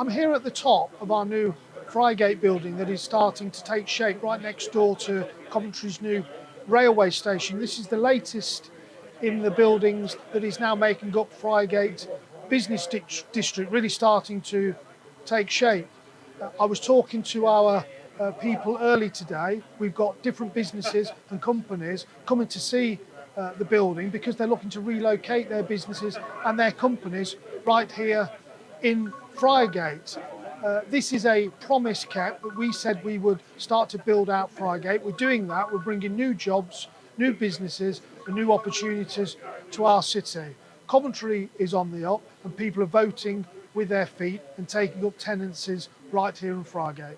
I'm here at the top of our new Friargate building that is starting to take shape right next door to Coventry's new railway station. This is the latest in the buildings that is now making up Friargate business district, really starting to take shape. Uh, I was talking to our uh, people early today. We've got different businesses and companies coming to see uh, the building because they're looking to relocate their businesses and their companies right here in Friargate. Uh, this is a promise cap that we said we would start to build out Friargate. We're doing that. We're bringing new jobs, new businesses and new opportunities to our city. Coventry is on the up and people are voting with their feet and taking up tenancies right here in Friargate.